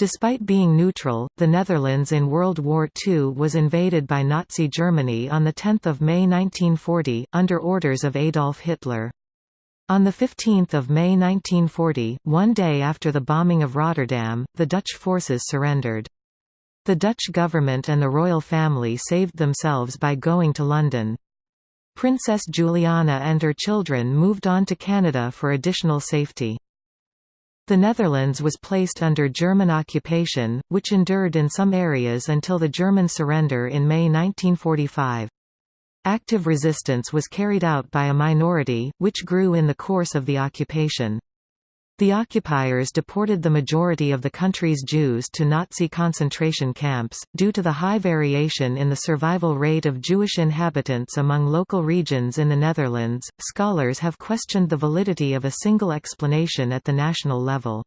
Despite being neutral, the Netherlands in World War II was invaded by Nazi Germany on 10 May 1940, under orders of Adolf Hitler. On 15 May 1940, one day after the bombing of Rotterdam, the Dutch forces surrendered. The Dutch government and the royal family saved themselves by going to London. Princess Juliana and her children moved on to Canada for additional safety. The Netherlands was placed under German occupation, which endured in some areas until the German surrender in May 1945. Active resistance was carried out by a minority, which grew in the course of the occupation. The occupiers deported the majority of the country's Jews to Nazi concentration camps. Due to the high variation in the survival rate of Jewish inhabitants among local regions in the Netherlands, scholars have questioned the validity of a single explanation at the national level.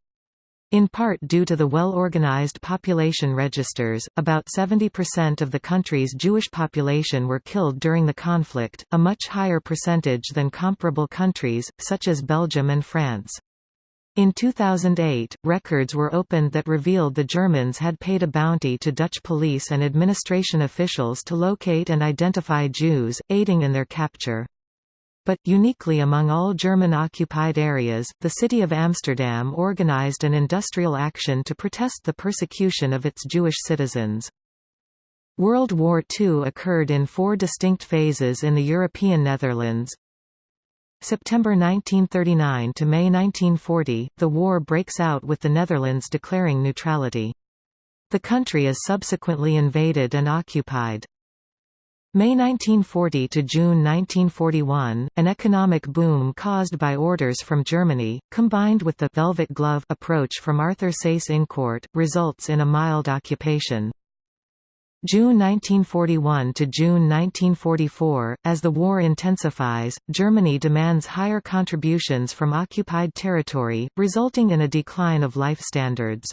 In part due to the well-organized population registers, about 70% of the country's Jewish population were killed during the conflict, a much higher percentage than comparable countries, such as Belgium and France. In 2008, records were opened that revealed the Germans had paid a bounty to Dutch police and administration officials to locate and identify Jews, aiding in their capture. But, uniquely among all German-occupied areas, the city of Amsterdam organized an industrial action to protest the persecution of its Jewish citizens. World War II occurred in four distinct phases in the European Netherlands, September 1939 to May 1940, the war breaks out with the Netherlands declaring neutrality. The country is subsequently invaded and occupied. May 1940 to June 1941, an economic boom caused by orders from Germany, combined with the «velvet glove» approach from Arthur Seyss-Inquart, results in a mild occupation. June 1941 to June 1944, as the war intensifies, Germany demands higher contributions from occupied territory, resulting in a decline of life standards.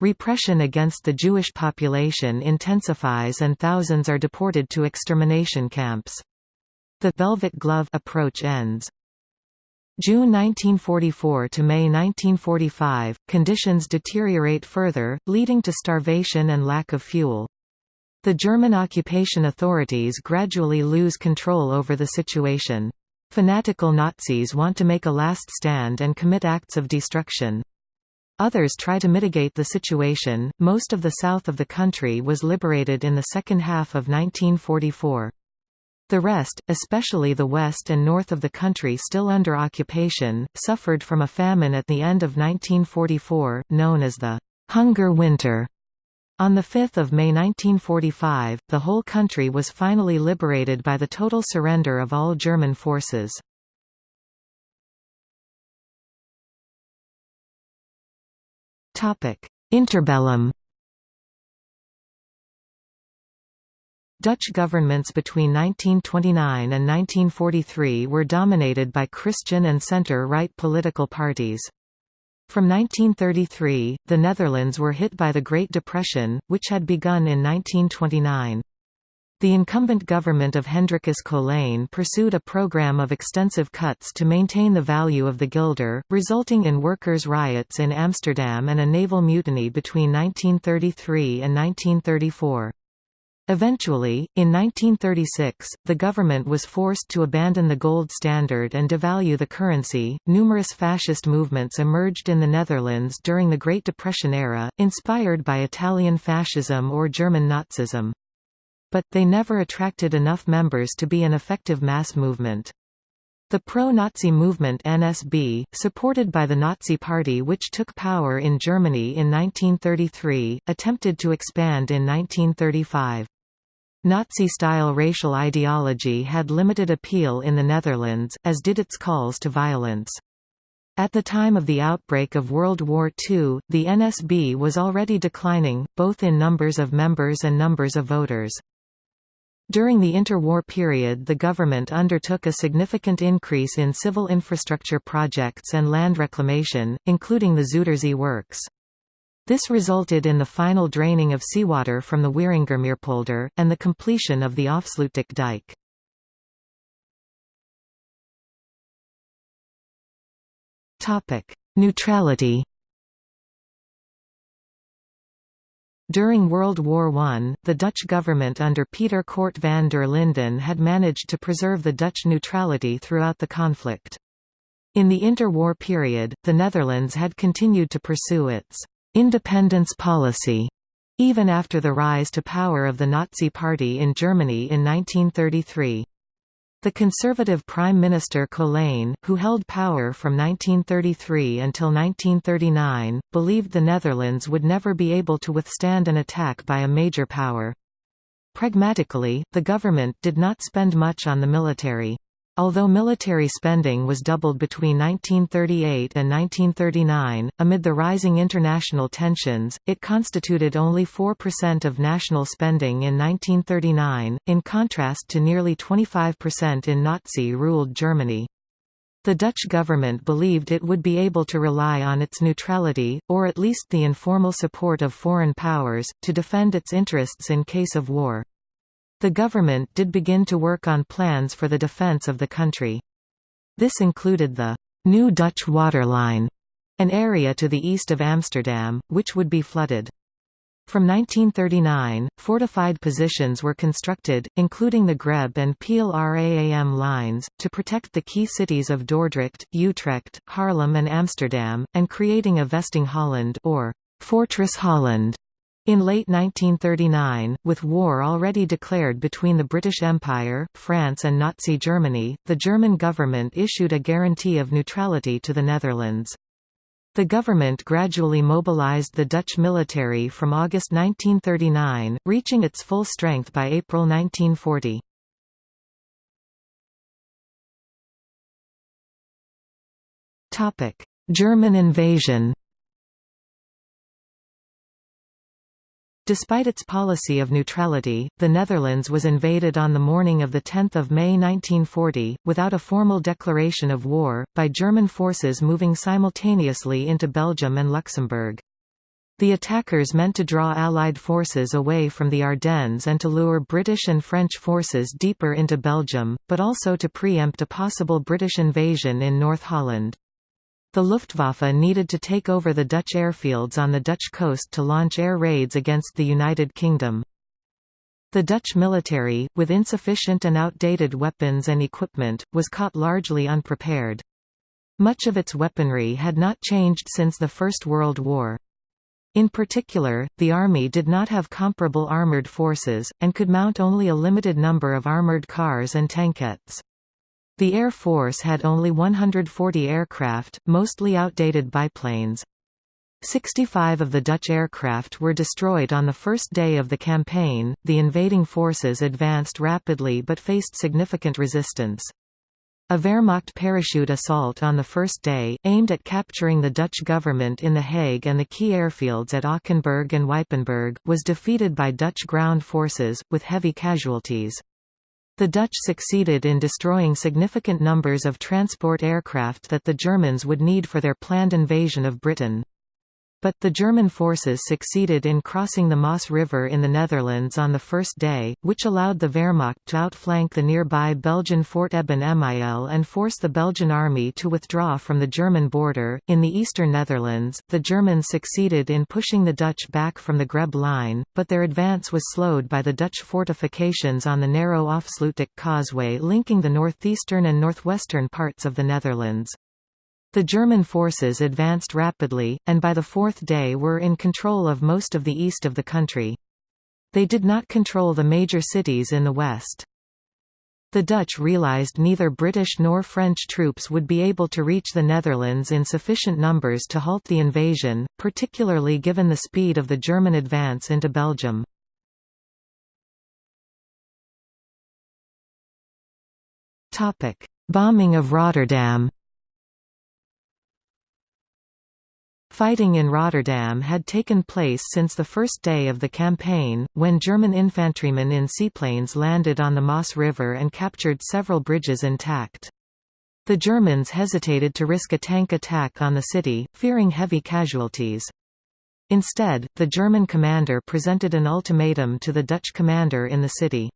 Repression against the Jewish population intensifies and thousands are deported to extermination camps. The «velvet glove» approach ends. June 1944 to May 1945, conditions deteriorate further, leading to starvation and lack of fuel. The German occupation authorities gradually lose control over the situation. Fanatical Nazis want to make a last stand and commit acts of destruction. Others try to mitigate the situation. Most of the south of the country was liberated in the second half of 1944. The rest, especially the west and north of the country still under occupation, suffered from a famine at the end of 1944, known as the Hunger Winter. On 5 May 1945, the whole country was finally liberated by the total surrender of all German forces. Interbellum Dutch governments between 1929 and 1943 were dominated by Christian and centre-right political parties. From 1933, the Netherlands were hit by the Great Depression, which had begun in 1929. The incumbent government of Hendrikus Colijn pursued a program of extensive cuts to maintain the value of the guilder, resulting in workers' riots in Amsterdam and a naval mutiny between 1933 and 1934. Eventually, in 1936, the government was forced to abandon the gold standard and devalue the currency. Numerous fascist movements emerged in the Netherlands during the Great Depression era, inspired by Italian fascism or German Nazism. But, they never attracted enough members to be an effective mass movement. The pro-Nazi movement NSB, supported by the Nazi Party which took power in Germany in 1933, attempted to expand in 1935. Nazi-style racial ideology had limited appeal in the Netherlands, as did its calls to violence. At the time of the outbreak of World War II, the NSB was already declining, both in numbers of members and numbers of voters. During the interwar period the government undertook a significant increase in civil infrastructure projects and land reclamation, including the Zuiderzee works. This resulted in the final draining of seawater from the Wieringermeerpolder, and the completion of the Afsluitdijk dike. Neutrality During World War I, the Dutch government under Peter Cort van der Linden had managed to preserve the Dutch neutrality throughout the conflict. In the interwar period, the Netherlands had continued to pursue its independence policy even after the rise to power of the Nazi Party in Germany in 1933. The conservative Prime Minister Colijn, who held power from 1933 until 1939, believed the Netherlands would never be able to withstand an attack by a major power. Pragmatically, the government did not spend much on the military. Although military spending was doubled between 1938 and 1939, amid the rising international tensions, it constituted only 4% of national spending in 1939, in contrast to nearly 25% in Nazi-ruled Germany. The Dutch government believed it would be able to rely on its neutrality, or at least the informal support of foreign powers, to defend its interests in case of war. The government did begin to work on plans for the defence of the country. This included the New Dutch Waterline, an area to the east of Amsterdam, which would be flooded. From 1939, fortified positions were constructed, including the Grebbe and Peel-Raam lines, to protect the key cities of Dordrecht, Utrecht, Haarlem and Amsterdam, and creating a Vesting Holland or Fortress Holland in late 1939, with war already declared between the British Empire, France and Nazi Germany, the German government issued a guarantee of neutrality to the Netherlands. The government gradually mobilized the Dutch military from August 1939, reaching its full strength by April 1940. German invasion Despite its policy of neutrality, the Netherlands was invaded on the morning of 10 May 1940, without a formal declaration of war, by German forces moving simultaneously into Belgium and Luxembourg. The attackers meant to draw Allied forces away from the Ardennes and to lure British and French forces deeper into Belgium, but also to preempt a possible British invasion in North Holland. The Luftwaffe needed to take over the Dutch airfields on the Dutch coast to launch air raids against the United Kingdom. The Dutch military, with insufficient and outdated weapons and equipment, was caught largely unprepared. Much of its weaponry had not changed since the First World War. In particular, the Army did not have comparable armoured forces, and could mount only a limited number of armoured cars and tankettes. The Air Force had only 140 aircraft, mostly outdated biplanes. 65 of the Dutch aircraft were destroyed on the first day of the campaign. The invading forces advanced rapidly but faced significant resistance. A Wehrmacht parachute assault on the first day, aimed at capturing the Dutch government in The Hague and the key airfields at Ockenburg and Ypenburg, was defeated by Dutch ground forces, with heavy casualties. The Dutch succeeded in destroying significant numbers of transport aircraft that the Germans would need for their planned invasion of Britain. But, the German forces succeeded in crossing the Maas River in the Netherlands on the first day, which allowed the Wehrmacht to outflank the nearby Belgian Fort Eben Emael and force the Belgian army to withdraw from the German border. In the eastern Netherlands, the Germans succeeded in pushing the Dutch back from the Grebbe line, but their advance was slowed by the Dutch fortifications on the narrow Afsluitdijk causeway linking the northeastern and northwestern parts of the Netherlands. The German forces advanced rapidly, and by the fourth day were in control of most of the east of the country. They did not control the major cities in the west. The Dutch realized neither British nor French troops would be able to reach the Netherlands in sufficient numbers to halt the invasion, particularly given the speed of the German advance into Belgium. Bombing of Rotterdam Fighting in Rotterdam had taken place since the first day of the campaign, when German infantrymen in seaplanes landed on the Maas River and captured several bridges intact. The Germans hesitated to risk a tank attack on the city, fearing heavy casualties. Instead, the German commander presented an ultimatum to the Dutch commander in the city.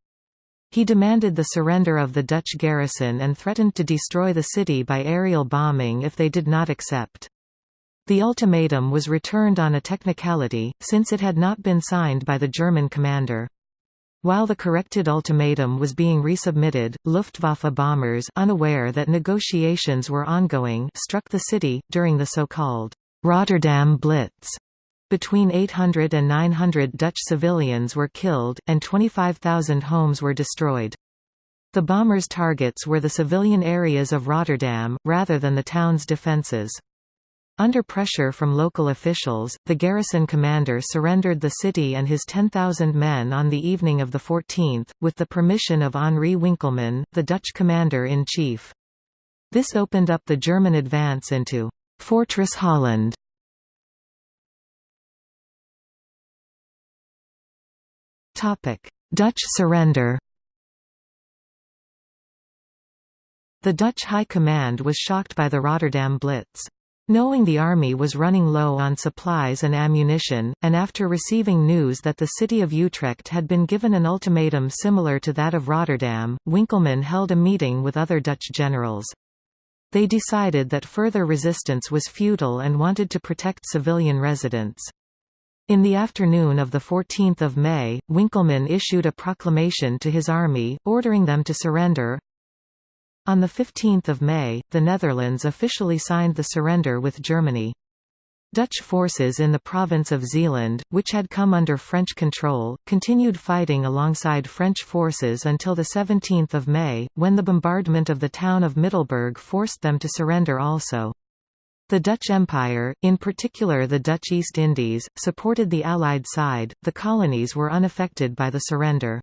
He demanded the surrender of the Dutch garrison and threatened to destroy the city by aerial bombing if they did not accept. The ultimatum was returned on a technicality, since it had not been signed by the German commander. While the corrected ultimatum was being resubmitted, Luftwaffe bombers unaware that negotiations were ongoing struck the city, during the so-called Rotterdam Blitz. Between 800 and 900 Dutch civilians were killed, and 25,000 homes were destroyed. The bombers' targets were the civilian areas of Rotterdam, rather than the town's defences. Under pressure from local officials, the garrison commander surrendered the city and his 10,000 men on the evening of the 14th, with the permission of Henri Winkelmann, the Dutch commander-in-chief. This opened up the German advance into Fortress Holland. Dutch surrender The Dutch High Command was shocked by the Rotterdam Blitz. Knowing the army was running low on supplies and ammunition, and after receiving news that the city of Utrecht had been given an ultimatum similar to that of Rotterdam, Winkelmann held a meeting with other Dutch generals. They decided that further resistance was futile and wanted to protect civilian residents. In the afternoon of 14 May, Winkelmann issued a proclamation to his army, ordering them to surrender, on 15 May, the Netherlands officially signed the surrender with Germany. Dutch forces in the province of Zeeland, which had come under French control, continued fighting alongside French forces until 17 May, when the bombardment of the town of Middelburg forced them to surrender also. The Dutch Empire, in particular the Dutch East Indies, supported the Allied side, the colonies were unaffected by the surrender.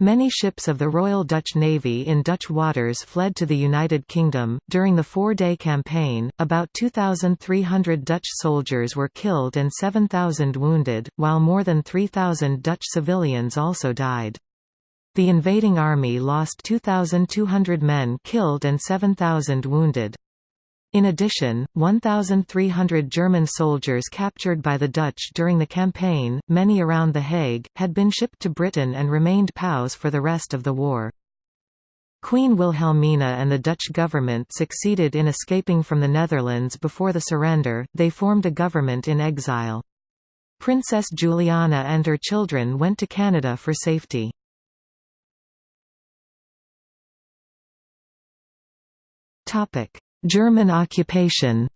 Many ships of the Royal Dutch Navy in Dutch waters fled to the United Kingdom. During the four day campaign, about 2,300 Dutch soldiers were killed and 7,000 wounded, while more than 3,000 Dutch civilians also died. The invading army lost 2,200 men killed and 7,000 wounded. In addition, 1,300 German soldiers captured by the Dutch during the campaign, many around The Hague, had been shipped to Britain and remained POWs for the rest of the war. Queen Wilhelmina and the Dutch government succeeded in escaping from the Netherlands before the surrender, they formed a government in exile. Princess Juliana and her children went to Canada for safety. Topic German occupation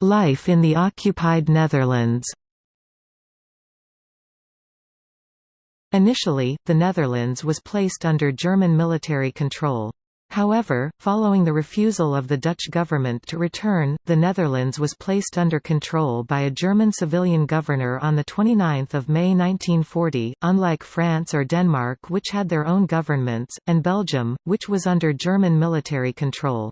Life in the occupied Netherlands Initially, the Netherlands was placed under German military control. However, following the refusal of the Dutch government to return, the Netherlands was placed under control by a German civilian governor on 29 May 1940, unlike France or Denmark which had their own governments, and Belgium, which was under German military control.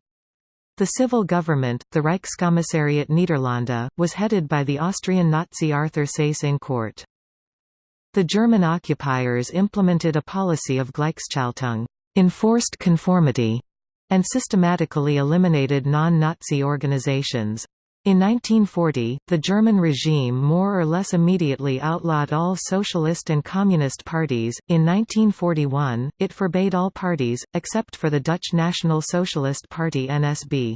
The civil government, the Reichskommissariat Niederlande, was headed by the Austrian Nazi Arthur Seyss-Inquart. The German occupiers implemented a policy of Gleichschaltung enforced conformity, and systematically eliminated non-Nazi organizations. In 1940, the German regime more or less immediately outlawed all socialist and communist parties. In 1941, it forbade all parties, except for the Dutch National Socialist Party NSB.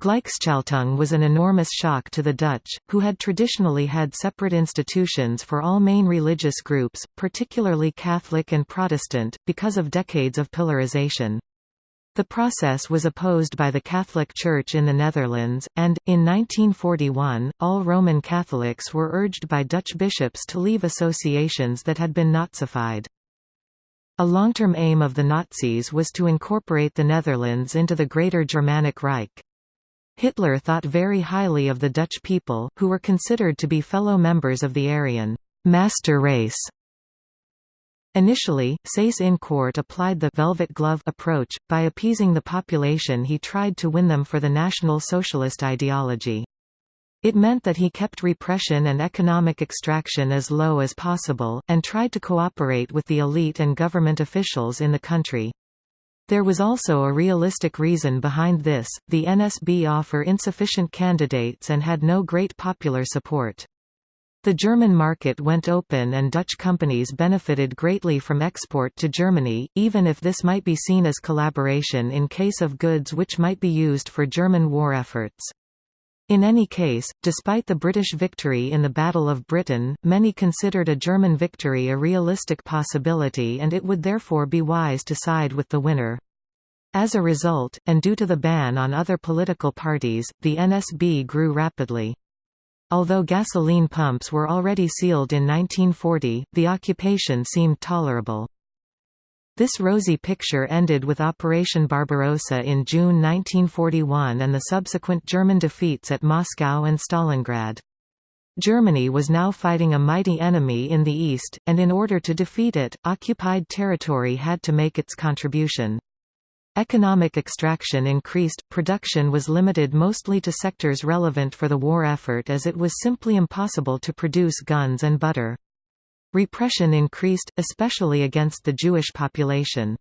Gleichschaltung was an enormous shock to the Dutch, who had traditionally had separate institutions for all main religious groups, particularly Catholic and Protestant, because of decades of pillarization. The process was opposed by the Catholic Church in the Netherlands, and, in 1941, all Roman Catholics were urged by Dutch bishops to leave associations that had been Nazified. A long-term aim of the Nazis was to incorporate the Netherlands into the Greater Germanic Reich. Hitler thought very highly of the Dutch people, who were considered to be fellow members of the Aryan master race. Initially, Seyss-Inquart applied the «velvet glove» approach, by appeasing the population he tried to win them for the National Socialist ideology. It meant that he kept repression and economic extraction as low as possible, and tried to cooperate with the elite and government officials in the country. There was also a realistic reason behind this, the NSB offer insufficient candidates and had no great popular support. The German market went open and Dutch companies benefited greatly from export to Germany, even if this might be seen as collaboration in case of goods which might be used for German war efforts. In any case, despite the British victory in the Battle of Britain, many considered a German victory a realistic possibility and it would therefore be wise to side with the winner. As a result, and due to the ban on other political parties, the NSB grew rapidly. Although gasoline pumps were already sealed in 1940, the occupation seemed tolerable. This rosy picture ended with Operation Barbarossa in June 1941 and the subsequent German defeats at Moscow and Stalingrad. Germany was now fighting a mighty enemy in the east, and in order to defeat it, occupied territory had to make its contribution. Economic extraction increased, production was limited mostly to sectors relevant for the war effort as it was simply impossible to produce guns and butter. Repression increased, especially against the Jewish population.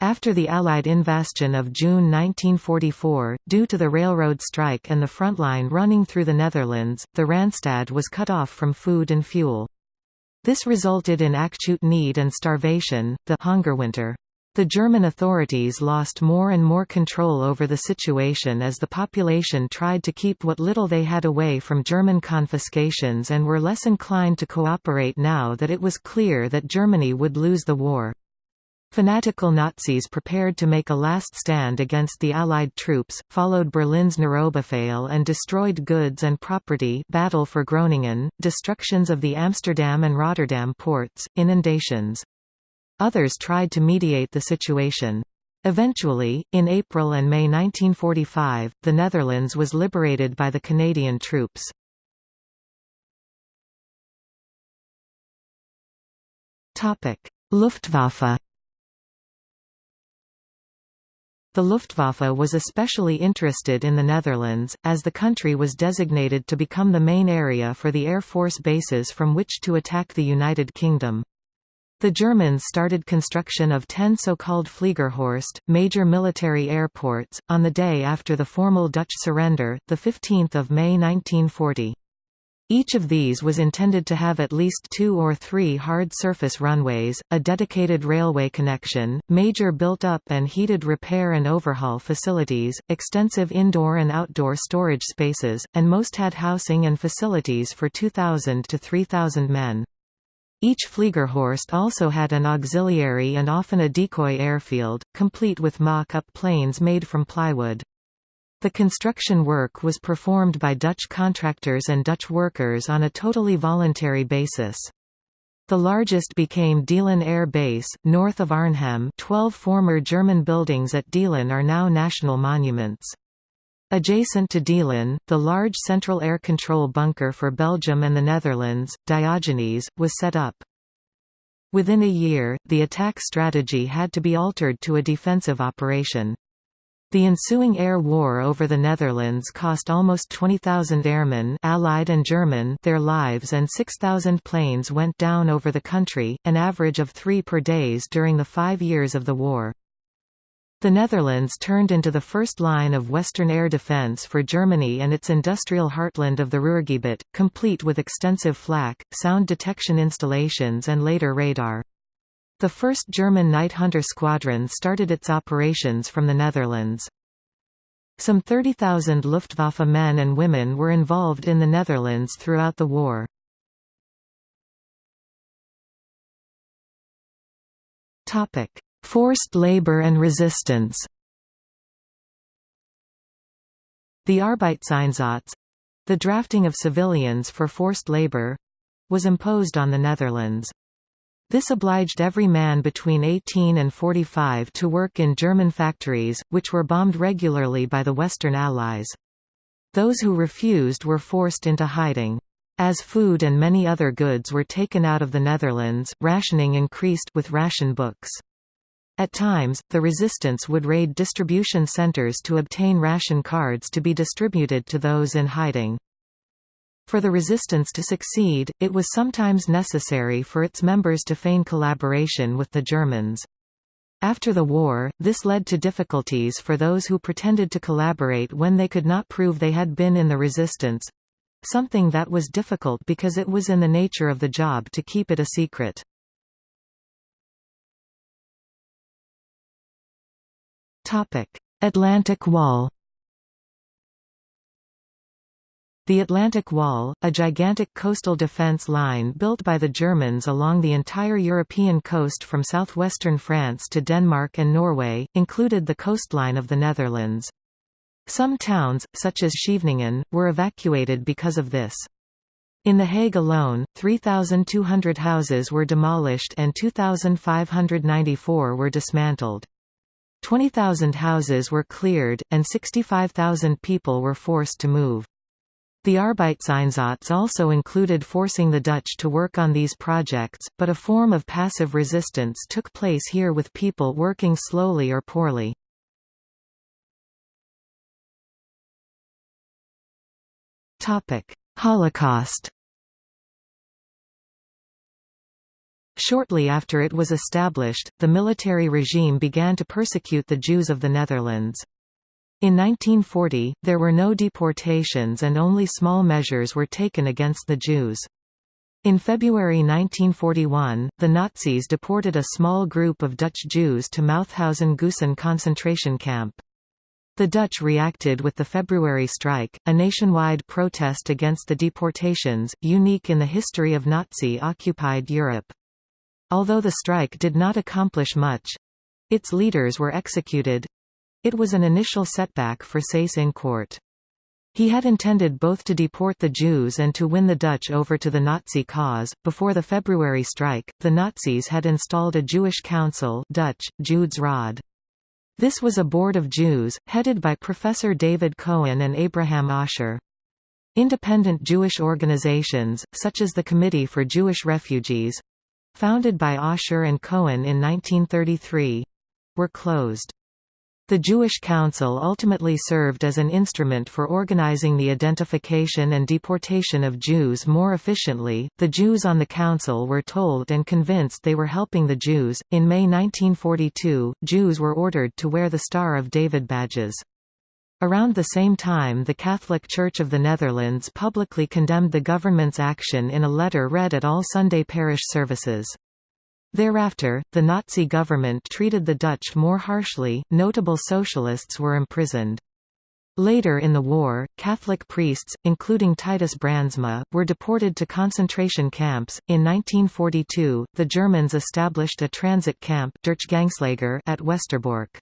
After the Allied invasion of June 1944, due to the railroad strike and the front line running through the Netherlands, the Randstad was cut off from food and fuel. This resulted in acute need and starvation, the Hungerwinter. The German authorities lost more and more control over the situation as the population tried to keep what little they had away from German confiscations and were less inclined to cooperate now that it was clear that Germany would lose the war. Fanatical Nazis prepared to make a last stand against the Allied troops, followed Berlin's Nerobefehl and destroyed goods and property battle for Groningen, destructions of the Amsterdam and Rotterdam ports, inundations. Others tried to mediate the situation. Eventually, in April and May 1945, the Netherlands was liberated by the Canadian troops. Luftwaffe The Luftwaffe was especially interested in the Netherlands, as the country was designated to become the main area for the Air Force bases from which to attack the United Kingdom. The Germans started construction of ten so-called Fliegerhorst, major military airports, on the day after the formal Dutch surrender, 15 May 1940. Each of these was intended to have at least two or three hard surface runways, a dedicated railway connection, major built-up and heated repair and overhaul facilities, extensive indoor and outdoor storage spaces, and most had housing and facilities for 2,000 to 3,000 men. Each Fliegerhorst also had an auxiliary and often a decoy airfield, complete with mock-up planes made from plywood. The construction work was performed by Dutch contractors and Dutch workers on a totally voluntary basis. The largest became Deelen Air Base, north of Arnhem twelve former German buildings at Deelen are now national monuments. Adjacent to Deelen, the large central air control bunker for Belgium and the Netherlands, Diogenes, was set up. Within a year, the attack strategy had to be altered to a defensive operation. The ensuing air war over the Netherlands cost almost 20,000 airmen Allied and German their lives and 6,000 planes went down over the country, an average of three per days during the five years of the war. The Netherlands turned into the first line of Western air defence for Germany and its industrial heartland of the Ruhrgebiet, complete with extensive flak, sound detection installations and later radar. The first German Night Hunter squadron started its operations from the Netherlands. Some 30,000 Luftwaffe men and women were involved in the Netherlands throughout the war. Topic: Forced labor and resistance The Arbeitseinsatz—the drafting of civilians for forced labor—was imposed on the Netherlands. This obliged every man between 18 and 45 to work in German factories, which were bombed regularly by the Western Allies. Those who refused were forced into hiding. As food and many other goods were taken out of the Netherlands, rationing increased with ration books. At times, the resistance would raid distribution centers to obtain ration cards to be distributed to those in hiding. For the resistance to succeed, it was sometimes necessary for its members to feign collaboration with the Germans. After the war, this led to difficulties for those who pretended to collaborate when they could not prove they had been in the resistance. something that was difficult because it was in the nature of the job to keep it a secret. Atlantic Wall The Atlantic Wall, a gigantic coastal defence line built by the Germans along the entire European coast from southwestern France to Denmark and Norway, included the coastline of the Netherlands. Some towns, such as Scheveningen, were evacuated because of this. In The Hague alone, 3,200 houses were demolished and 2,594 were dismantled. 20,000 houses were cleared, and 65,000 people were forced to move. The Arbeitseinsatz also included forcing the Dutch to work on these projects, but a form of passive resistance took place here with people working slowly or poorly. Holocaust Shortly after it was established, the military regime began to persecute the Jews of the Netherlands. In 1940, there were no deportations and only small measures were taken against the Jews. In February 1941, the Nazis deported a small group of Dutch Jews to Mauthausen-Gusen concentration camp. The Dutch reacted with the February strike, a nationwide protest against the deportations, unique in the history of Nazi-occupied Europe. Although the strike did not accomplish much—its leaders were executed, it was an initial setback for Seyss-Inquart. He had intended both to deport the Jews and to win the Dutch over to the Nazi cause. Before the February strike, the Nazis had installed a Jewish council Dutch, Joodse Raad. This was a board of Jews, headed by Professor David Cohen and Abraham Asscher. Independent Jewish organizations, such as the Committee for Jewish Refugees—founded by Asscher and Cohen in 1933—were closed. The Jewish Council ultimately served as an instrument for organizing the identification and deportation of Jews more efficiently. The Jews on the Council were told and convinced they were helping the Jews. In May 1942, Jews were ordered to wear the Star of David badges. Around the same time the Catholic Church of the Netherlands publicly condemned the government's action in a letter read at all Sunday parish services. Thereafter, the Nazi government treated the Dutch more harshly, notable socialists were imprisoned. Later in the war, Catholic priests, including Titus Brandsma, were deported to concentration camps. In 1942, the Germans established a transit camp at Westerbork.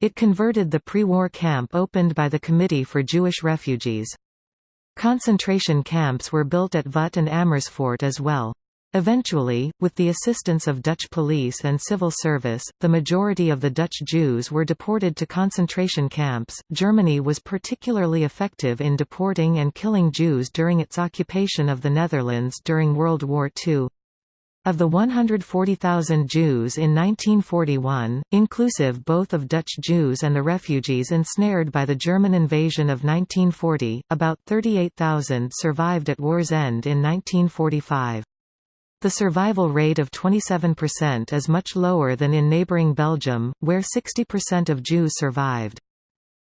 It converted the pre-war camp opened by the Committee for Jewish Refugees. Concentration camps were built at Vught and Amersfoort as well. Eventually, with the assistance of Dutch police and civil service, the majority of the Dutch Jews were deported to concentration camps. Germany was particularly effective in deporting and killing Jews during its occupation of the Netherlands during World War II. Of the 140,000 Jews in 1941, inclusive both of Dutch Jews and the refugees ensnared by the German invasion of 1940, about 38,000 survived at war's end in 1945. The survival rate of 27% is much lower than in neighboring Belgium, where 60% of Jews survived.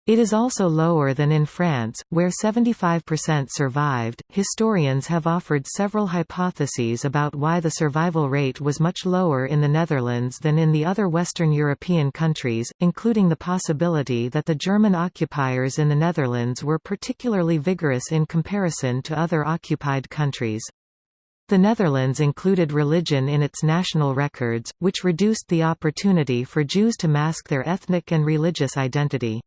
It is also lower than in France, where 75% survived. Historians have offered several hypotheses about why the survival rate was much lower in the Netherlands than in the other Western European countries, including the possibility that the German occupiers in the Netherlands were particularly vigorous in comparison to other occupied countries. The Netherlands included religion in its national records, which reduced the opportunity for Jews to mask their ethnic and religious identity.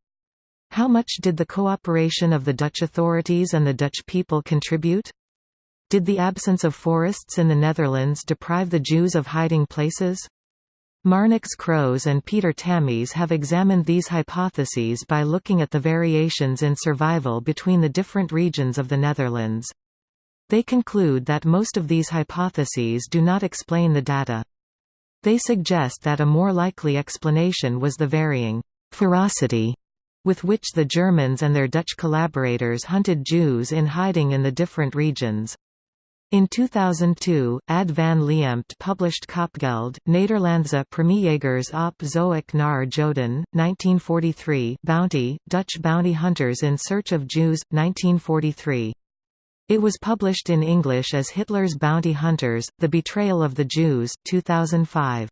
How much did the cooperation of the Dutch authorities and the Dutch people contribute? Did the absence of forests in the Netherlands deprive the Jews of hiding places? Marnix Croes and Peter Tammes have examined these hypotheses by looking at the variations in survival between the different regions of the Netherlands. They conclude that most of these hypotheses do not explain the data. They suggest that a more likely explanation was the varying ferocity with which the Germans and their Dutch collaborators hunted Jews in hiding in the different regions. In 2002, Ad van Liempt published Kopgeld, Nederlandse premiejagers op zoek naar Joden, 1943 Bounty, Dutch bounty hunters in search of Jews, 1943. It was published in English as Hitler's Bounty Hunters, The Betrayal of the Jews 2005.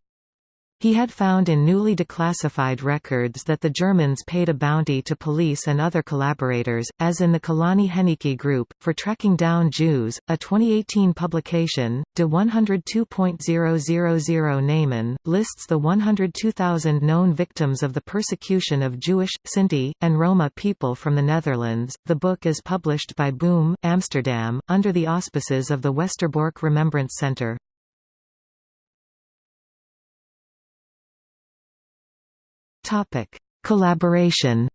He had found in newly declassified records that the Germans paid a bounty to police and other collaborators, as in the Colonne Henneicke Group, for tracking down Jews. A 2018 publication, De 102.000 Namen, lists the 102,000 known victims of the persecution of Jewish, Sinti, and Roma people from the Netherlands. The book is published by Boom, Amsterdam, under the auspices of the Westerbork Remembrance Center. Topic: Collaboration.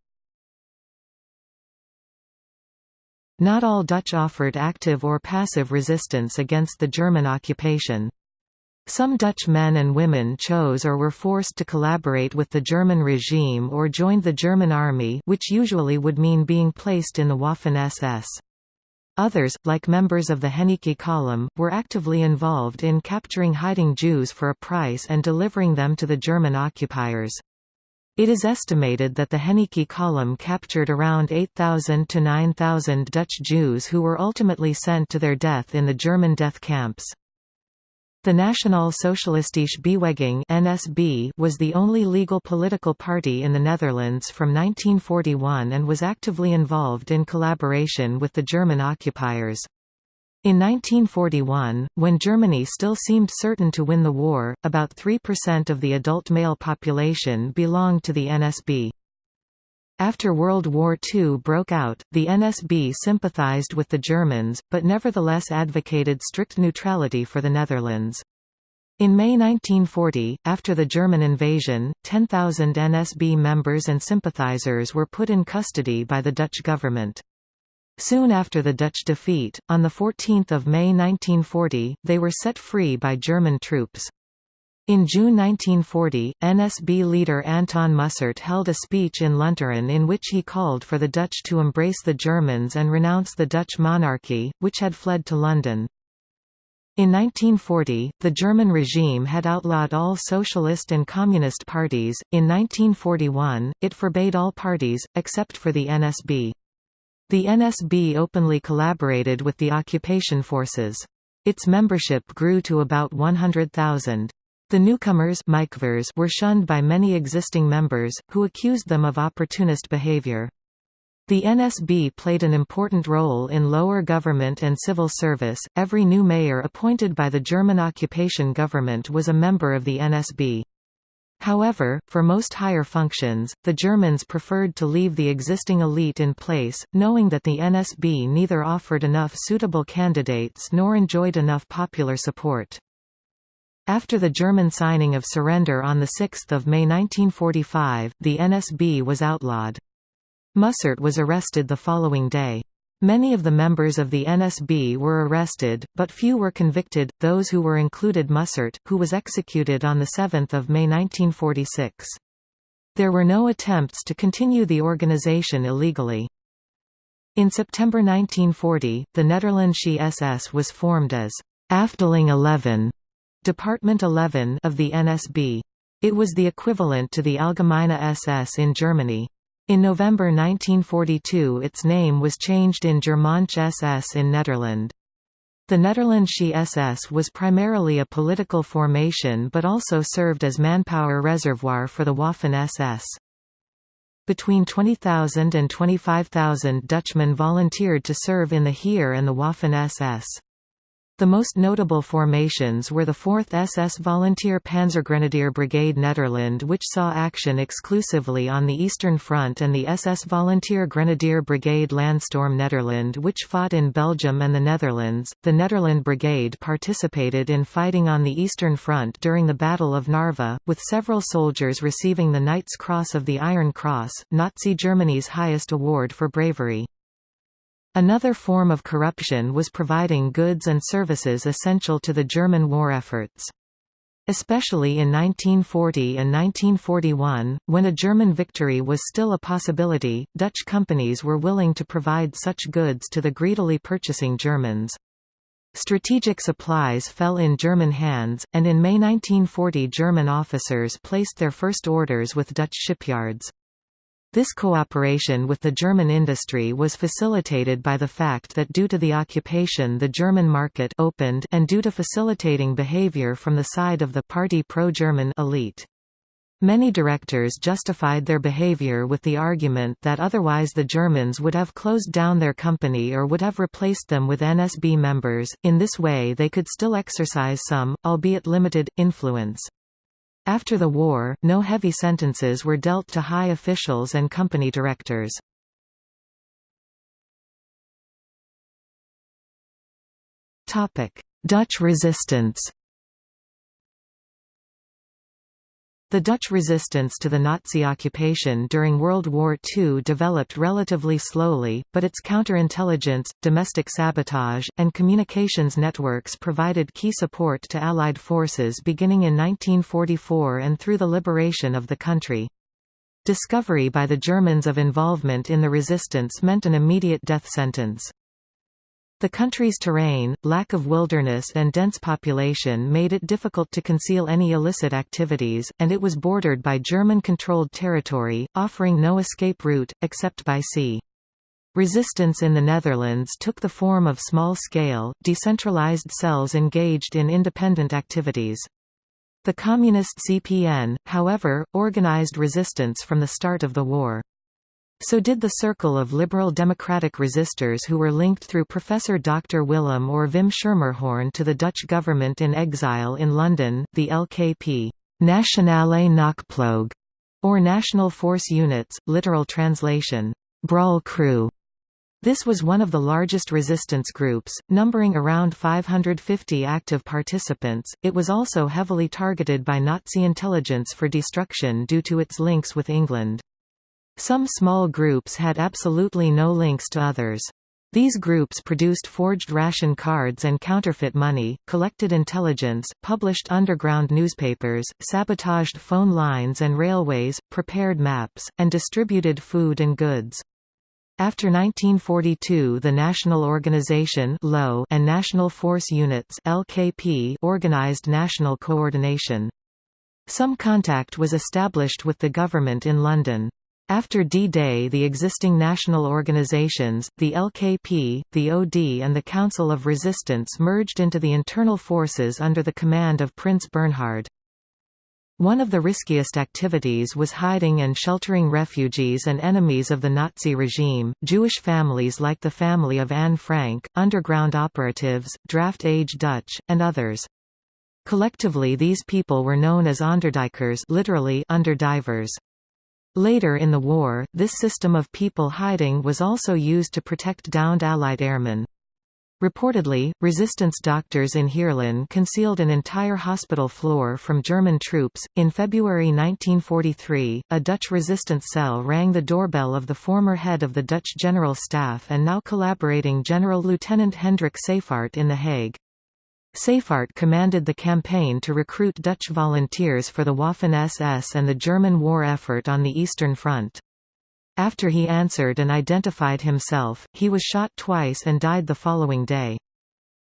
Not all Dutch offered active or passive resistance against the German occupation. Some Dutch men and women chose or were forced to collaborate with the German regime or joined the German army which usually would mean being placed in the Waffen-SS. Others, like members of the Henneicke column, were actively involved in capturing hiding Jews for a price and delivering them to the German occupiers. It is estimated that the Henneicke column captured around 8,000 to 9,000 Dutch Jews who were ultimately sent to their death in the German death camps. The Nationaal Socialistische Beweging (NSB) was the only legal political party in the Netherlands from 1941 and was actively involved in collaboration with the German occupiers. In 1941, when Germany still seemed certain to win the war, about 3% of the adult male population belonged to the NSB. After World War II broke out, the NSB sympathized with the Germans, but nevertheless advocated strict neutrality for the Netherlands. In May 1940, after the German invasion, 10,000 NSB members and sympathizers were put in custody by the Dutch government. Soon after the Dutch defeat, on 14 May 1940, they were set free by German troops. In June 1940, NSB leader Anton Mussert held a speech in Lunteren in which he called for the Dutch to embrace the Germans and renounce the Dutch monarchy, which had fled to London. In 1940, the German regime had outlawed all socialist and communist parties. In 1941, it forbade all parties, except for the NSB. The NSB openly collaborated with the occupation forces. Its membership grew to about 100,000. The newcomers were shunned by many existing members, who accused them of opportunist behavior. The NSB played an important role in lower government and civil service. Every new mayor appointed by the German occupation government was a member of the NSB. However, for most higher functions, the Germans preferred to leave the existing elite in place, knowing that the NSB neither offered enough suitable candidates nor enjoyed enough popular support. After the German signing of surrender on 6 May 1945, the NSB was outlawed. Mussert was arrested the following day. Many of the members of the NSB were arrested, but few were convicted, those who were included Mussert, who was executed on 7 May 1946. There were no attempts to continue the organization illegally. In September 1940, the Nederlandsche SS was formed as Afdeling 11, Department 11 of the NSB. It was the equivalent to the Allgemeine SS in Germany. In November 1942 its name was changed in Germaansche SS in Nederland. The Nederlandsche SS was primarily a political formation but also served as manpower reservoir for the Waffen-SS. Between 20,000 and 25,000 Dutchmen volunteered to serve in the Heer and the Waffen-SS. The most notable formations were the 4th SS Volunteer Panzergrenadier Brigade Nederland which saw action exclusively on the Eastern Front and the SS Volunteer Grenadier Brigade Landstorm Nederland which fought in Belgium and the Netherlands. The Nederland Brigade participated in fighting on the Eastern Front during the Battle of Narva, with several soldiers receiving the Knight's Cross of the Iron Cross, Nazi Germany's highest award for bravery. Another form of corruption was providing goods and services essential to the German war efforts. Especially in 1940 and 1941, when a German victory was still a possibility, Dutch companies were willing to provide such goods to the greedily purchasing Germans. Strategic supplies fell in German hands, and in May 1940 German officers placed their first orders with Dutch shipyards. This cooperation with the German industry was facilitated by the fact that due to the occupation the German market opened and due to facilitating behavior from the side of the party pro-German elite. Many directors justified their behavior with the argument that otherwise the Germans would have closed down their company or would have replaced them with NSB members, in this way they could still exercise some, albeit limited, influence. After the war, no heavy sentences were dealt to high officials and company directors. Dutch resistance The Dutch resistance to the Nazi occupation during World War II developed relatively slowly, but its counterintelligence, domestic sabotage, and communications networks provided key support to Allied forces beginning in 1944 and through the liberation of the country. Discovery by the Germans of involvement in the resistance meant an immediate death sentence. The country's terrain, lack of wilderness and dense population made it difficult to conceal any illicit activities, and it was bordered by German-controlled territory, offering no escape route, except by sea. Resistance in the Netherlands took the form of small-scale, decentralized cells engaged in independent activities. The Communist CPN, however, organized resistance from the start of the war. So did the circle of liberal democratic resistors who were linked through Professor Dr. Willem or Wim Schermerhorn to the Dutch government in exile in London, the LKP Nationale Knokploeg, or National Force Units, literal translation, Brawl Crew. This was one of the largest resistance groups, numbering around 550 active participants. It was also heavily targeted by Nazi intelligence for destruction due to its links with England. Some small groups had absolutely no links to others. These groups produced forged ration cards and counterfeit money, collected intelligence, published underground newspapers, sabotaged phone lines and railways, prepared maps, and distributed food and goods. After 1942 the National Organization and National Force Units organized national coordination. Some contact was established with the government in London. After D-Day the existing national organizations, the LKP, the OD and the Council of Resistance merged into the internal forces under the command of Prince Bernhard. One of the riskiest activities was hiding and sheltering refugees and enemies of the Nazi regime, Jewish families like the family of Anne Frank, underground operatives, draft-age Dutch, and others. Collectively these people were known as onderduikers literally underdivers. Later in the war, this system of people hiding was also used to protect downed Allied airmen. Reportedly, resistance doctors in Heerlen concealed an entire hospital floor from German troops. In February 1943, a Dutch resistance cell rang the doorbell of the former head of the Dutch General Staff and now collaborating General Lieutenant Hendrik Seyffardt in The Hague. Seyffardt commanded the campaign to recruit Dutch volunteers for the Waffen-SS and the German war effort on the Eastern Front. After he answered and identified himself, he was shot twice and died the following day.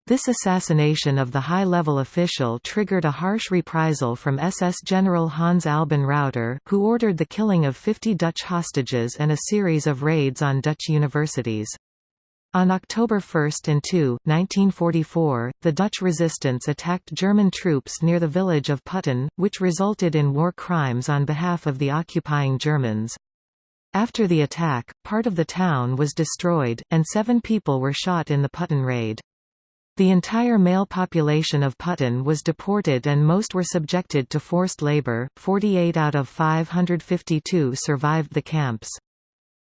This assassination of the high-level official triggered a harsh reprisal from SS General Hans Albin Rauter, who ordered the killing of 50 Dutch hostages and a series of raids on Dutch universities. On October 1 and 2, 1944, the Dutch resistance attacked German troops near the village of Putten, which resulted in war crimes on behalf of the occupying Germans. After the attack, part of the town was destroyed, and seven people were shot in the Putten raid. The entire male population of Putten was deported and most were subjected to forced labor, 48 out of 552 survived the camps.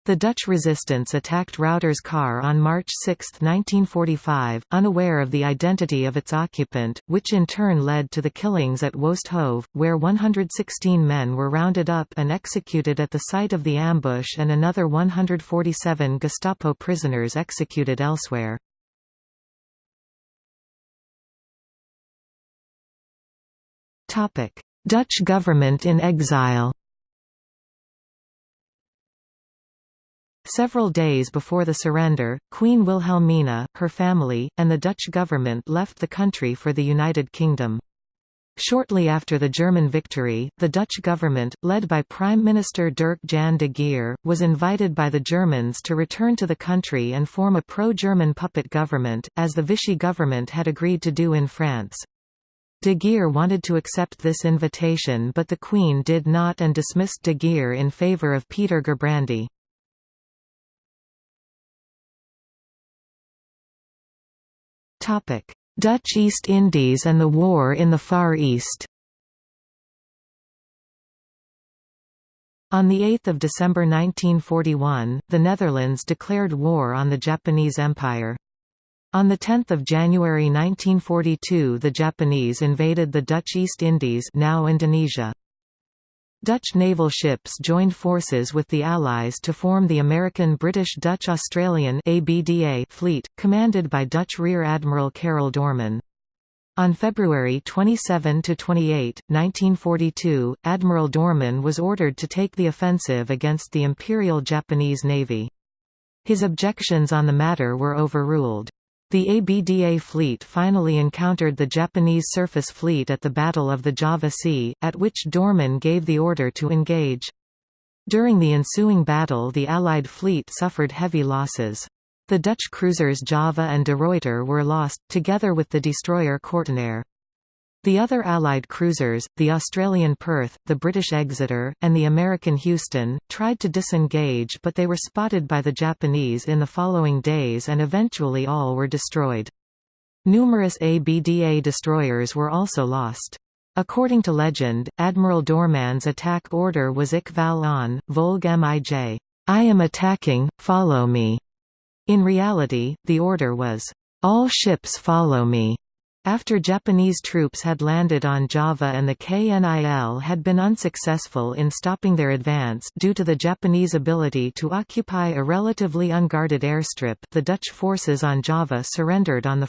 The Dutch resistance attacked Rauter's car on March 6, 1945, unaware of the identity of its occupant, which in turn led to the killings at Woeste Hove, where 116 men were rounded up and executed at the site of the ambush and another 147 Gestapo prisoners executed elsewhere. Dutch government in exile Several days before the surrender, Queen Wilhelmina, her family, and the Dutch government left the country for the United Kingdom. Shortly after the German victory, the Dutch government, led by Prime Minister Dirk Jan de Geer, was invited by the Germans to return to the country and form a pro-German puppet government, as the Vichy government had agreed to do in France. De Geer wanted to accept this invitation but the Queen did not and dismissed de Geer in favour of Peter Gerbrandy. Dutch East Indies and the War in the Far East On 8 December 1941, the Netherlands declared war on the Japanese Empire. On 10 January 1942 the Japanese invaded the Dutch East Indies now Indonesia. Dutch naval ships joined forces with the Allies to form the American-British-Dutch-Australian fleet, commanded by Dutch Rear Admiral Karel Doorman. On February 27–28, 1942, Admiral Doorman was ordered to take the offensive against the Imperial Japanese Navy. His objections on the matter were overruled. The ABDA fleet finally encountered the Japanese surface fleet at the Battle of the Java Sea, at which Doorman gave the order to engage. During the ensuing battle the Allied fleet suffered heavy losses. The Dutch cruisers Java and De Ruyter were lost, together with the destroyer Kortenaer. The other Allied cruisers, the Australian Perth, the British Exeter, and the American Houston, tried to disengage but they were spotted by the Japanese in the following days and eventually all were destroyed. Numerous ABDA destroyers were also lost. According to legend, Admiral Doorman's attack order was Ik val aan, Volg mij. I am attacking, follow me. In reality, the order was, All ships follow me. After Japanese troops had landed on Java and the KNIL had been unsuccessful in stopping their advance due to the Japanese ability to occupy a relatively unguarded airstrip the Dutch forces on Java surrendered on 1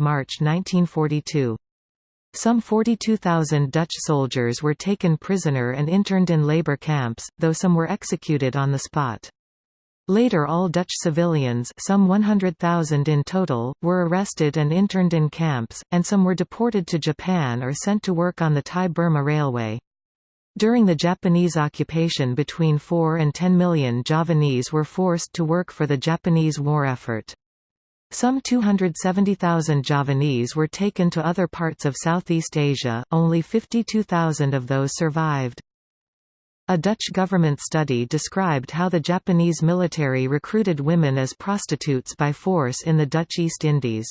March 1942. Some 42,000 Dutch soldiers were taken prisoner and interned in labor camps, though some were executed on the spot. Later all Dutch civilians some 100,000 in total, were arrested and interned in camps, and some were deported to Japan or sent to work on the Thai-Burma Railway. During the Japanese occupation between 4 and 10 million Javanese were forced to work for the Japanese war effort. Some 270,000 Javanese were taken to other parts of Southeast Asia, only 52,000 of those survived. A Dutch government study described how the Japanese military recruited women as prostitutes by force in the Dutch East Indies.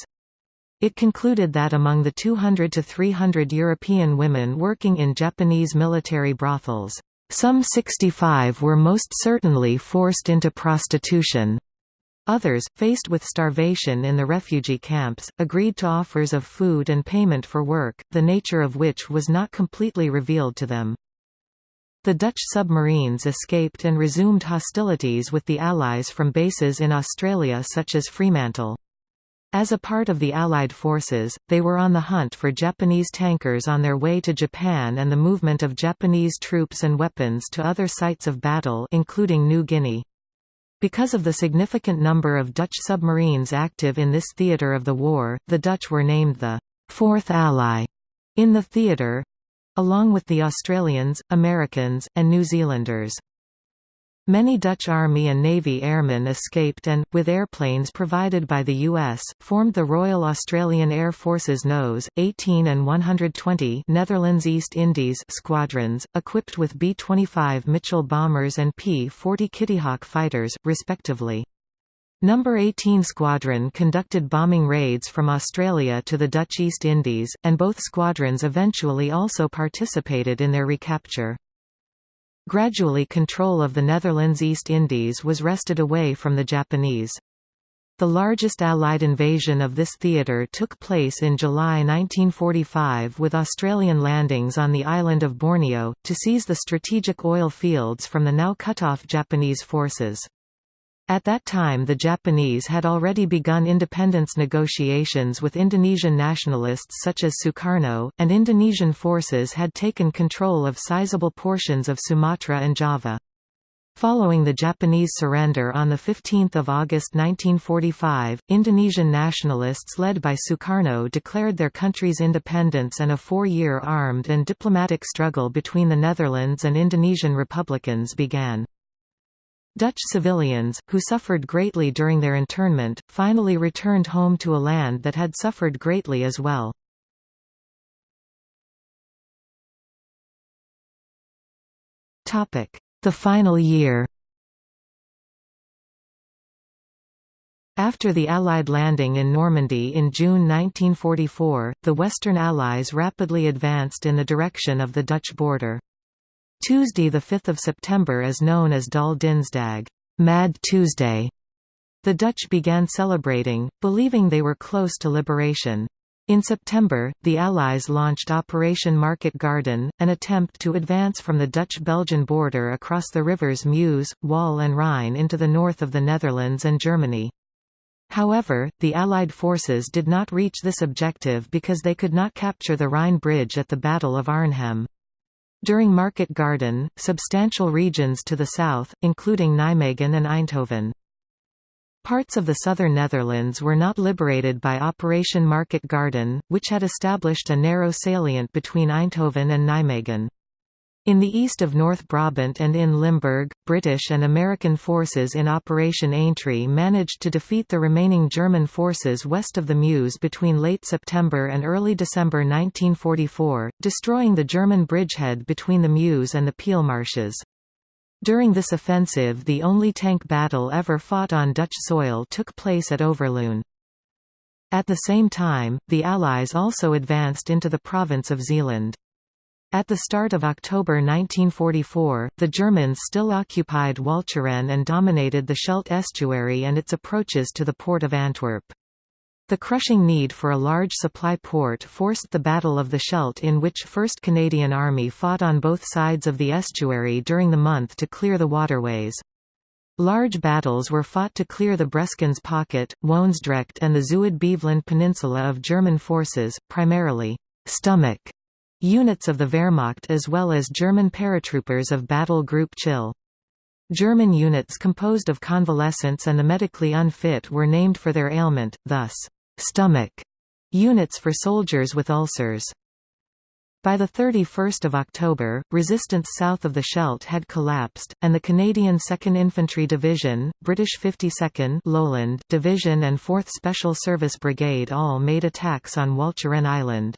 It concluded that among the 200 to 300 European women working in Japanese military brothels, some 65 were most certainly forced into prostitution. Others, faced with starvation in the refugee camps, agreed to offers of food and payment for work, the nature of which was not completely revealed to them. The Dutch submarines escaped and resumed hostilities with the Allies from bases in Australia such as Fremantle. As a part of the Allied forces, they were on the hunt for Japanese tankers on their way to Japan and the movement of Japanese troops and weapons to other sites of battle including New Guinea. Because of the significant number of Dutch submarines active in this theatre of the war, the Dutch were named the Fourth Ally in the theatre, along with the Australians, Americans, and New Zealanders. Many Dutch Army and Navy airmen escaped and, with airplanes provided by the U.S., formed the Royal Australian Air Force's NOS, 18 and 120 Netherlands East Indies squadrons, equipped with B-25 Mitchell bombers and P-40 Kittyhawk fighters, respectively. Number 18 Squadron conducted bombing raids from Australia to the Dutch East Indies, and both squadrons eventually also participated in their recapture. Gradually control of the Netherlands East Indies was wrested away from the Japanese. The largest Allied invasion of this theatre took place in July 1945 with Australian landings on the island of Borneo, to seize the strategic oil fields from the now cut-off Japanese forces. At that time the Japanese had already begun independence negotiations with Indonesian nationalists such as Sukarno, and Indonesian forces had taken control of sizable portions of Sumatra and Java. Following the Japanese surrender on 15 August 1945, Indonesian nationalists led by Sukarno declared their country's independence and a four-year armed and diplomatic struggle between the Netherlands and Indonesian Republicans began. Dutch civilians, who suffered greatly during their internment, finally returned home to a land that had suffered greatly as well. The final year After the Allied landing in Normandy in June 1944, the Western Allies rapidly advanced in the direction of the Dutch border. Tuesday 5 September is known as Dolle Dinsdag Mad Tuesday". The Dutch began celebrating, believing they were close to liberation. In September, the Allies launched Operation Market Garden, an attempt to advance from the Dutch-Belgian border across the rivers Meuse, Waal and Rhine into the north of the Netherlands and Germany. However, the Allied forces did not reach this objective because they could not capture the Rhine Bridge at the Battle of Arnhem. During Market Garden, substantial regions to the south, including Nijmegen and Eindhoven, Parts of the southern Netherlands were not liberated by Operation Market Garden, which had established a narrow salient between Eindhoven and Nijmegen. In the east of North Brabant and in Limburg, British and American forces in Operation Aintree managed to defeat the remaining German forces west of the Meuse between late September and early December 1944, destroying the German bridgehead between the Meuse and the Peel marshes. During this offensive the only tank battle ever fought on Dutch soil took place at Overloon. At the same time, the Allies also advanced into the province of Zeeland. At the start of October 1944, the Germans still occupied Walcheren and dominated the Scheldt estuary and its approaches to the port of Antwerp. The crushing need for a large supply port forced the Battle of the Scheldt in which 1st Canadian Army fought on both sides of the estuary during the month to clear the waterways. Large battles were fought to clear the Breskens Pocket, Woensdrecht and the Zuid-Beveland Peninsula of German forces, primarily «stomach» units of the Wehrmacht as well as German paratroopers of Battle Group Chill. German units composed of convalescents and the medically unfit were named for their ailment, thus, stomach units for soldiers with ulcers. By 31 October, resistance south of the Scheldt had collapsed, and the Canadian 2nd Infantry Division, British 52nd Lowland Division and 4th Special Service Brigade all made attacks on Walcheren Island.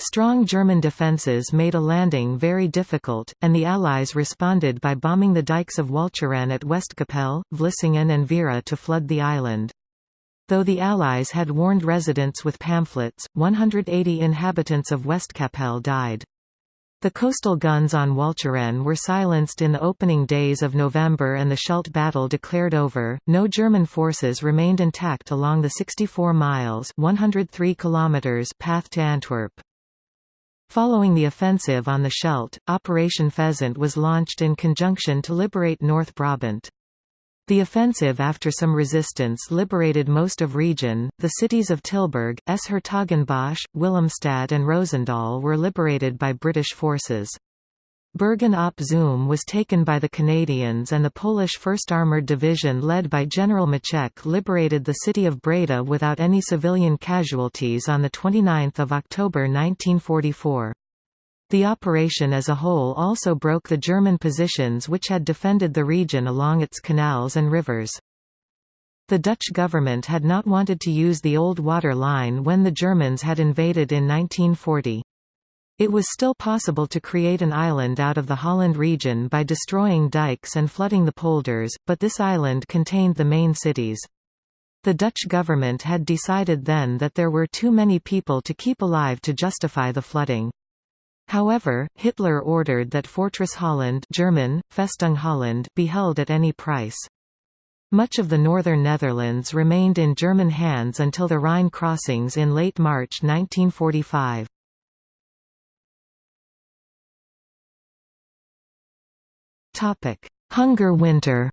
Strong German defences made a landing very difficult, and the Allies responded by bombing the dikes of Walcheren at Westkapelle, Vlissingen and Veere to flood the island. Though the Allies had warned residents with pamphlets, 180 inhabitants of Westkapelle died. The coastal guns on Walcheren were silenced in the opening days of November and the Scheldt battle declared over. No German forces remained intact along the 64 miles (103 kilometers) path to Antwerp. Following the offensive on the Scheldt, Operation Pheasant was launched in conjunction to liberate North Brabant. The offensive after some resistance liberated most of region. The cities of Tilburg, S-Hertogenbosch, Willemstad and Roosendaal were liberated by British forces. Bergen op Zoom was taken by the Canadians and the Polish 1st Armoured Division led by General Maczek liberated the city of Breda without any civilian casualties on 29 October 1944. The operation as a whole also broke the German positions which had defended the region along its canals and rivers. The Dutch government had not wanted to use the old water line when the Germans had invaded in 1940. It was still possible to create an island out of the Holland region by destroying dikes and flooding the polders, but this island contained the main cities. The Dutch government had decided then that there were too many people to keep alive to justify the flooding. However, Hitler ordered that Fortress Holland German, Festung Holland be held at any price. Much of the northern Netherlands remained in German hands until the Rhine crossings in late March 1945. Hunger Winter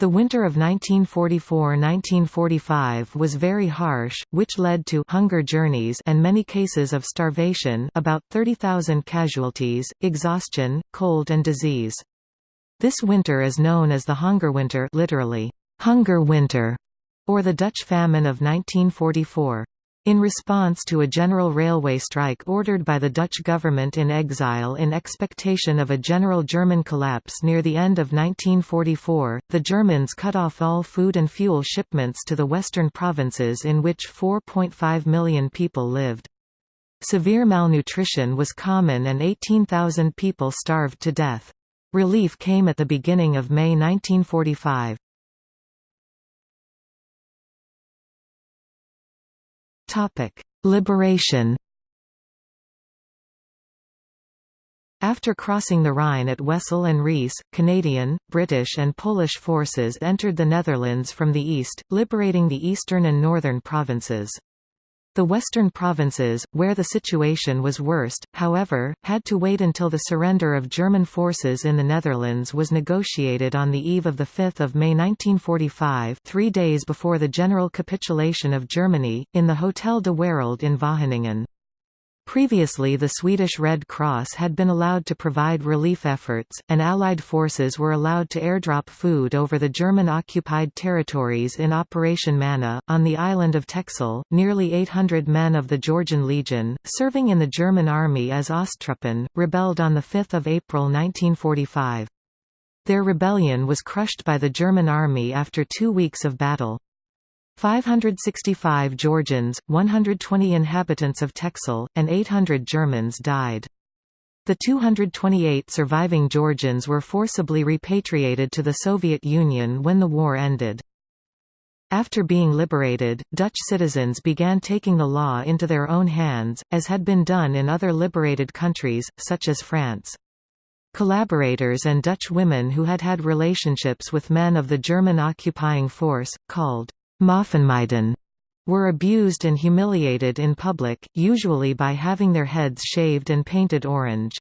The winter of 1944–1945 was very harsh, which led to hunger journeys and many cases of starvation about 30,000 casualties, exhaustion, cold and disease. This winter is known as the Hongerwinter literally, hunger winter, or the Dutch famine of 1944. In response to a general railway strike ordered by the Dutch government in exile in expectation of a general German collapse near the end of 1944, the Germans cut off all food and fuel shipments to the western provinces in which 4.5 million people lived. Severe malnutrition was common and 18,000 people starved to death. Relief came at the beginning of May 1945. Liberation After crossing the Rhine at Wesel and Rees, Canadian, British and Polish forces entered the Netherlands from the east, liberating the eastern and northern provinces. The western provinces, where the situation was worst, however, had to wait until the surrender of German forces in the Netherlands was negotiated on the eve of 5 May 1945 three days before the general capitulation of Germany, in the Hotel de Wereld in Wageningen. Previously the Swedish Red Cross had been allowed to provide relief efforts, and Allied forces were allowed to airdrop food over the German-occupied territories in Operation Manna. On the island of Texel, nearly 800 men of the Georgian Legion, serving in the German army as Osttruppen, rebelled on 5 April 1945. Their rebellion was crushed by the German army after two weeks of battle. 565 Georgians, 120 inhabitants of Texel, and 800 Germans died. The 228 surviving Georgians were forcibly repatriated to the Soviet Union when the war ended. After being liberated, Dutch citizens began taking the law into their own hands, as had been done in other liberated countries, such as France. Collaborators and Dutch women who had had relationships with men of the German occupying force, called Moffenmeiden were abused and humiliated in public, usually by having their heads shaved and painted orange.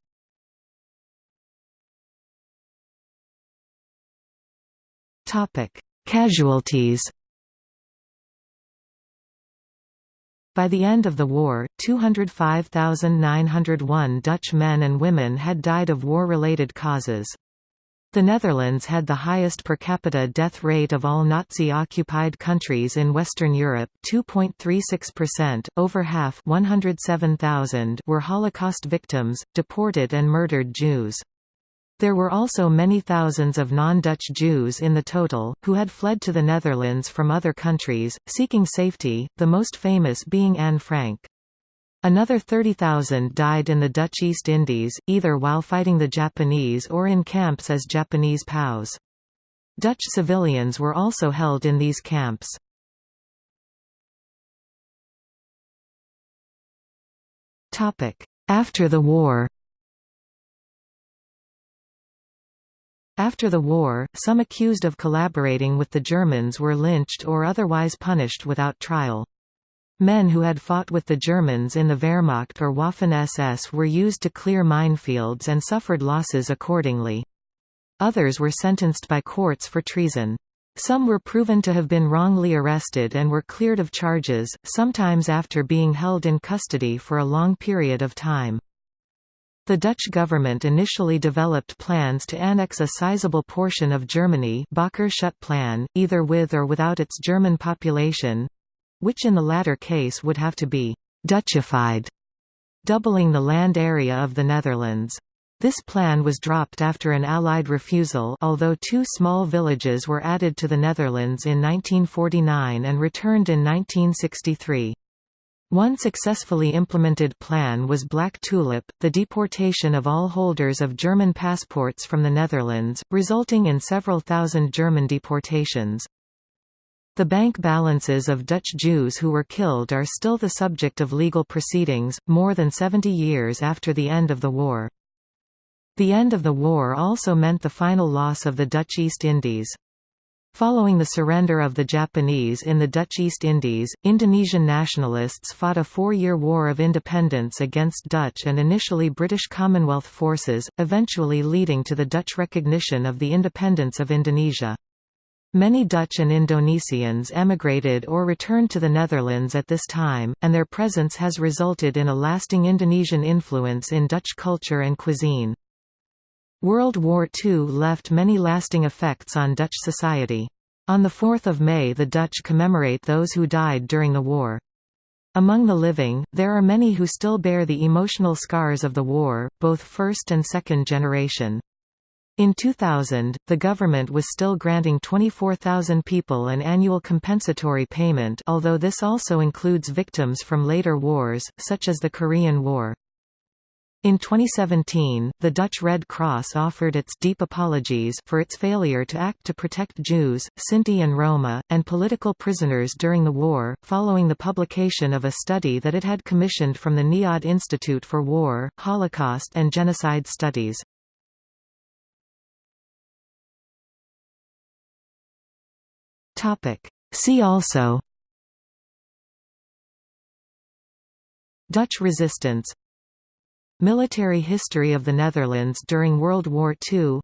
Casualties By the end of the war, 205,901 Dutch men and women had died of war-related causes. The Netherlands had the highest per capita death rate of all Nazi-occupied countries in Western Europe 2.36%, over half 107,000 were Holocaust victims, deported and murdered Jews. There were also many thousands of non-Dutch Jews in the total, who had fled to the Netherlands from other countries, seeking safety, the most famous being Anne Frank. Another 30,000 died in the Dutch East Indies, either while fighting the Japanese or in camps as Japanese POWs. Dutch civilians were also held in these camps. After the war After the war, some accused of collaborating with the Germans were lynched or otherwise punished without trial. Men who had fought with the Germans in the Wehrmacht or Waffen-SS were used to clear minefields and suffered losses accordingly. Others were sentenced by courts for treason. Some were proven to have been wrongly arrested and were cleared of charges, sometimes after being held in custody for a long period of time. The Dutch government initially developed plans to annex a sizable portion of Germany plan, either with or without its German population, which in the latter case would have to be «Dutchified», doubling the land area of the Netherlands. This plan was dropped after an Allied refusal although two small villages were added to the Netherlands in 1949 and returned in 1963. One successfully implemented plan was Black Tulip, the deportation of all holders of German passports from the Netherlands, resulting in several thousand German deportations. The bank balances of Dutch Jews who were killed are still the subject of legal proceedings, more than 70 years after the end of the war. The end of the war also meant the final loss of the Dutch East Indies. Following the surrender of the Japanese in the Dutch East Indies, Indonesian nationalists fought a four-year war of independence against Dutch and initially British Commonwealth forces, eventually leading to the Dutch recognition of the independence of Indonesia. Many Dutch and Indonesians emigrated or returned to the Netherlands at this time, and their presence has resulted in a lasting Indonesian influence in Dutch culture and cuisine. World War II left many lasting effects on Dutch society. On 4 May the Dutch commemorate those who died during the war. Among the living, there are many who still bear the emotional scars of the war, both first and second generation. In 2000, the government was still granting 24,000 people an annual compensatory payment although this also includes victims from later wars, such as the Korean War. In 2017, the Dutch Red Cross offered its deep apologies for its failure to act to protect Jews, Sinti and Roma, and political prisoners during the war, following the publication of a study that it had commissioned from the NIOD Institute for War, Holocaust and Genocide Studies. Topic. See also Dutch resistance Military history of the Netherlands during World War II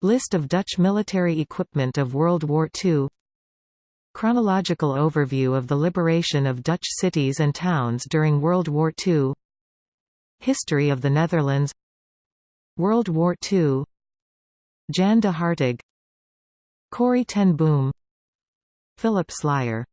List of Dutch military equipment of World War II Chronological overview of the liberation of Dutch cities and towns during World War II History of the Netherlands World War II Jan de Hartog Corrie ten Boom Philip Slier